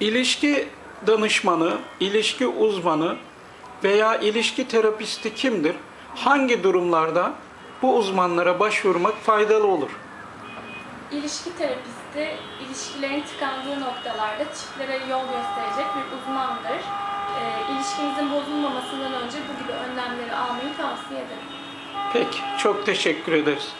İlişki danışmanı, ilişki uzmanı veya ilişki terapisti kimdir? Hangi durumlarda bu uzmanlara başvurmak faydalı olur? İlişki terapisti, ilişkilerin tıkandığı noktalarda çiftlere yol gösterecek bir uzmandır. Ee, ilişkinizin bozulmamasından önce bu gibi önlemleri almayı tavsiye ederim. Peki, çok teşekkür ederiz.